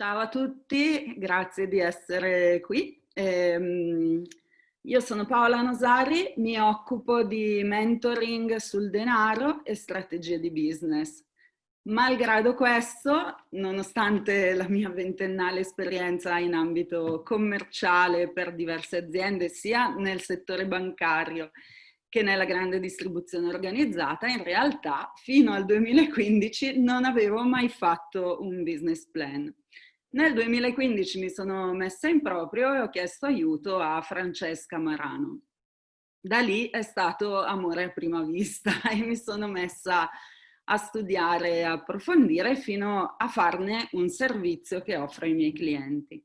Ciao a tutti, grazie di essere qui. Eh, io sono Paola Nosari, mi occupo di mentoring sul denaro e strategie di business. Malgrado questo, nonostante la mia ventennale esperienza in ambito commerciale per diverse aziende, sia nel settore bancario che nella grande distribuzione organizzata, in realtà fino al 2015 non avevo mai fatto un business plan. Nel 2015 mi sono messa in proprio e ho chiesto aiuto a Francesca Marano. Da lì è stato amore a prima vista e mi sono messa a studiare e approfondire fino a farne un servizio che offro ai miei clienti.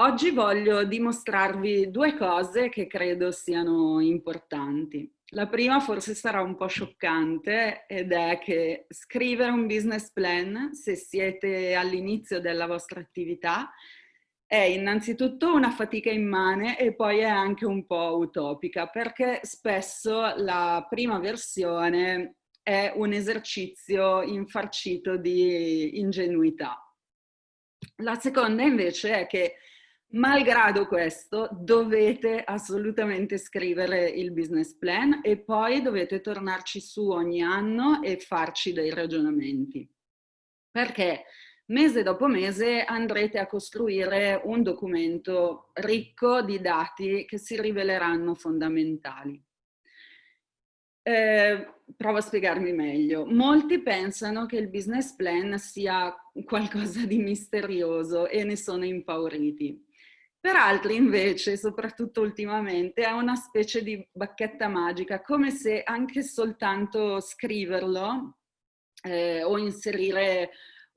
Oggi voglio dimostrarvi due cose che credo siano importanti. La prima forse sarà un po' scioccante ed è che scrivere un business plan, se siete all'inizio della vostra attività, è innanzitutto una fatica immane e poi è anche un po' utopica perché spesso la prima versione è un esercizio infarcito di ingenuità. La seconda invece è che Malgrado questo, dovete assolutamente scrivere il business plan e poi dovete tornarci su ogni anno e farci dei ragionamenti. Perché mese dopo mese andrete a costruire un documento ricco di dati che si riveleranno fondamentali. Eh, provo a spiegarmi meglio. Molti pensano che il business plan sia qualcosa di misterioso e ne sono impauriti. Per altri invece, soprattutto ultimamente, è una specie di bacchetta magica, come se anche soltanto scriverlo eh, o inserire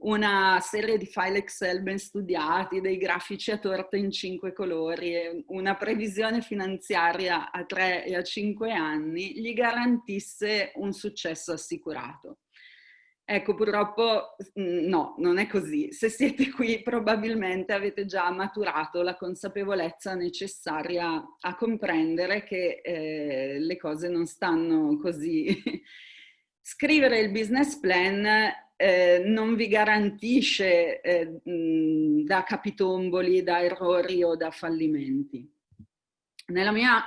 una serie di file Excel ben studiati, dei grafici a torta in cinque colori, una previsione finanziaria a tre e a cinque anni, gli garantisse un successo assicurato. Ecco, purtroppo no, non è così. Se siete qui probabilmente avete già maturato la consapevolezza necessaria a comprendere che eh, le cose non stanno così. Scrivere il business plan eh, non vi garantisce eh, da capitomboli, da errori o da fallimenti. Nella mia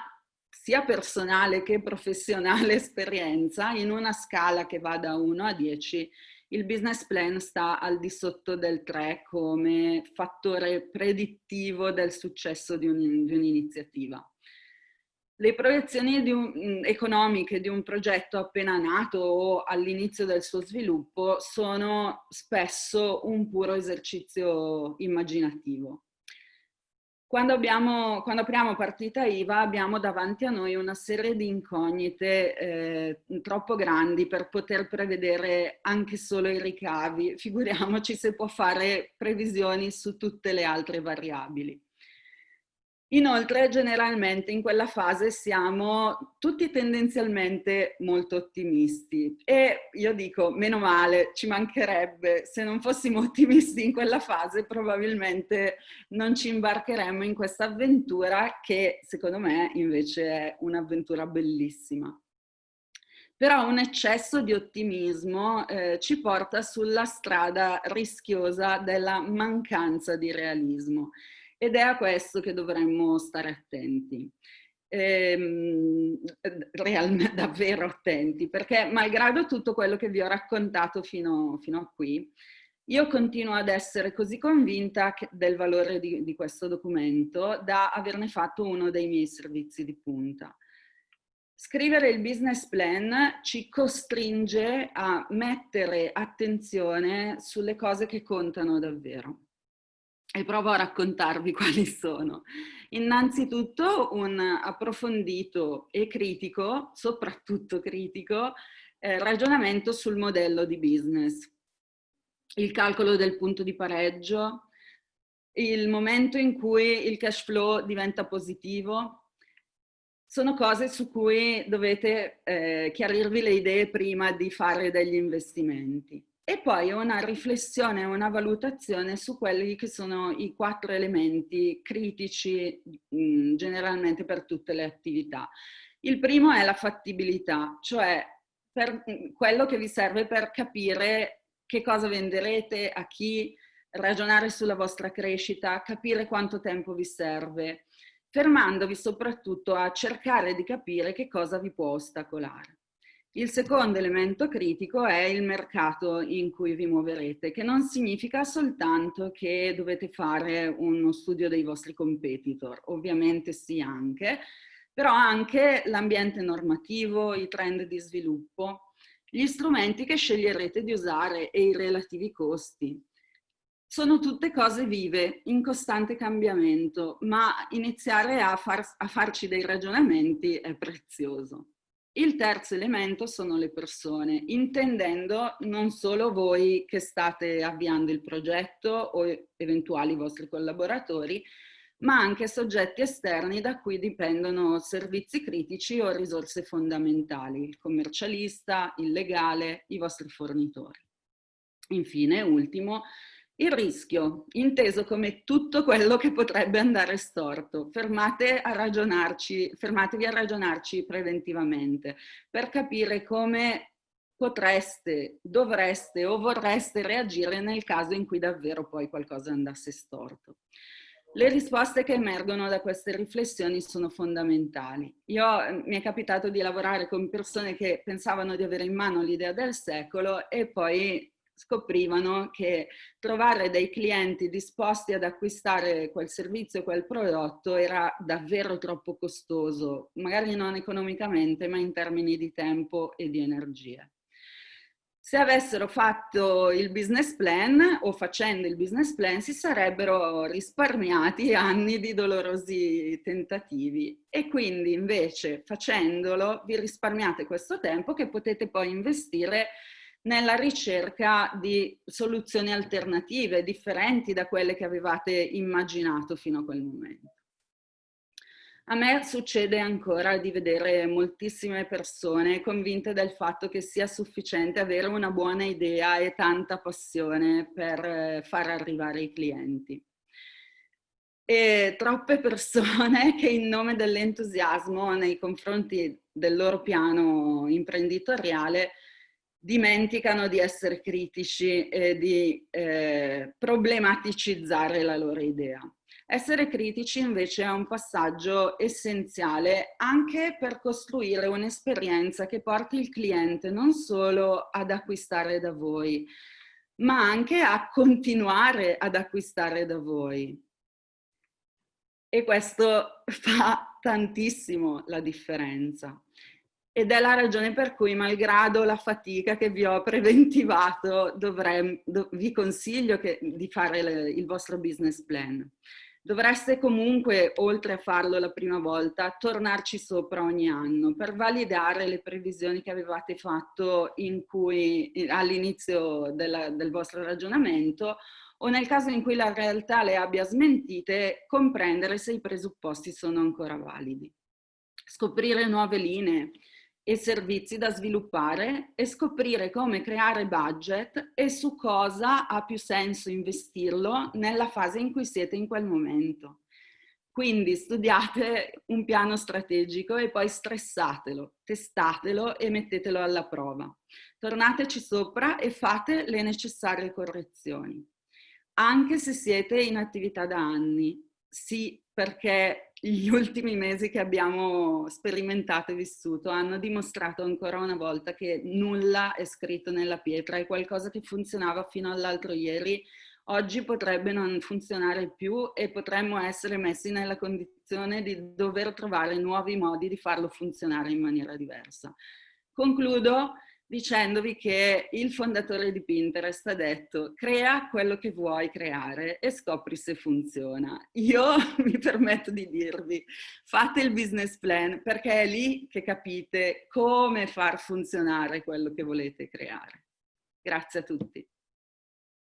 sia personale che professionale esperienza, in una scala che va da 1 a 10, il business plan sta al di sotto del 3 come fattore predittivo del successo di un'iniziativa. Le proiezioni di un, mm, economiche di un progetto appena nato o all'inizio del suo sviluppo sono spesso un puro esercizio immaginativo. Quando, abbiamo, quando, apriamo partita IVA abbiamo davanti a noi una serie di incognite eh, troppo grandi per poter prevedere anche solo i ricavi, figuriamoci se può fare previsioni su tutte le altre variabili. Inoltre, generalmente in quella fase siamo tutti tendenzialmente molto ottimisti e io dico, meno male, ci mancherebbe, se non fossimo ottimisti in quella fase probabilmente non ci imbarcheremmo in questa avventura che secondo me invece è un'avventura bellissima. Però un eccesso di ottimismo eh, ci porta sulla strada rischiosa della mancanza di realismo ed è a questo che dovremmo stare attenti. Ehm, realmente davvero attenti, perché malgrado tutto quello che vi ho raccontato fino, fino a qui, io continuo ad essere così convinta del valore di, di questo documento da averne fatto uno dei miei servizi di punta. Scrivere il business plan ci costringe a mettere attenzione sulle cose che contano davvero e provo a raccontarvi quali sono. Innanzitutto un approfondito e critico, soprattutto critico, eh, ragionamento sul modello di business. Il calcolo del punto di pareggio, il momento in cui il cash flow diventa positivo, sono cose su cui dovete eh, chiarirvi le idee prima di fare degli investimenti e poi una riflessione, una valutazione su quelli che sono i quattro elementi critici mh, mm, generalmente per tutte le attività. Il primo è la fattibilità, cioè per, mm, quello che vi serve per capire che cosa venderete, a chi, ragionare sulla vostra crescita, capire quanto tempo vi serve, fermandovi soprattutto a cercare di capire che cosa vi può ostacolare. Il secondo elemento critico è il mercato in cui vi muoverete, che non significa soltanto che dovete fare uno studio dei vostri competitor, ovviamente sì anche, però anche l'ambiente normativo, i trend di sviluppo, gli strumenti che sceglierete di usare e i relativi costi. Sono tutte cose vive, in costante cambiamento, ma iniziare a, far, a farci dei ragionamenti è prezioso. Il terzo elemento sono le persone, intendendo non solo voi che state avviando il progetto o eventuali vostri collaboratori, ma anche soggetti esterni da cui dipendono servizi critici o risorse fondamentali, il commercialista, il legale, i vostri fornitori. Infine, ultimo, il rischio, inteso come tutto quello che potrebbe andare storto. Fermate a fermatevi a ragionarci preventivamente per capire come potreste, dovreste o vorreste reagire nel caso in cui davvero poi qualcosa andasse storto. Le risposte che emergono da queste riflessioni sono fondamentali. Io, mi è capitato di lavorare con persone che pensavano di avere in mano l'idea del secolo e poi scoprivano che trovare dei clienti disposti ad acquistare quel servizio, quel prodotto era davvero troppo costoso, magari non economicamente, ma in termini di tempo e di energie. Se avessero fatto il business plan o facendo il business plan si sarebbero risparmiati anni di dolorosi tentativi e quindi invece facendolo vi risparmiate questo tempo che potete poi investire nella ricerca di soluzioni alternative, differenti da quelle che avevate immaginato fino a quel momento. A me succede ancora di vedere moltissime persone convinte del fatto che sia sufficiente avere una buona idea e tanta passione per eh, far arrivare i clienti. E troppe persone che in nome dell'entusiasmo nei confronti del loro piano imprenditoriale dimenticano di essere critici e di eh, problematicizzare la loro idea. Essere critici invece è un passaggio essenziale anche per costruire un'esperienza che porti il cliente non solo ad acquistare da voi, ma anche a continuare ad acquistare da voi. E questo fa tantissimo la differenza ed è la ragione per cui, malgrado la fatica che vi ho preventivato, dovrei, do, vi consiglio che, di fare le, il vostro business plan. Dovreste comunque, oltre a farlo la prima volta, tornarci sopra ogni anno per validare le previsioni che avevate fatto all'inizio del vostro ragionamento o nel caso in cui la realtà le abbia smentite, comprendere se i presupposti sono ancora validi. Scoprire nuove linee, e servizi da sviluppare e scoprire come creare budget e su cosa ha più senso investirlo nella fase in cui siete in quel momento. Quindi studiate un piano strategico e poi stressatelo, testatelo e mettetelo alla prova. Tornateci sopra e fate le necessarie correzioni. Anche se siete in attività da anni, sì, perché gli ultimi mesi che abbiamo sperimentato e vissuto hanno dimostrato ancora una volta che nulla è scritto nella pietra, è qualcosa che funzionava fino all'altro ieri, oggi potrebbe non funzionare più e potremmo essere messi nella condizione di dover trovare nuovi modi di farlo funzionare in maniera diversa. Concludo dicendovi che il fondatore di Pinterest ha detto crea quello che vuoi creare e scopri se funziona. Io mi permetto di dirvi fate il business plan perché è lì che capite come far funzionare quello che volete creare. Grazie a tutti.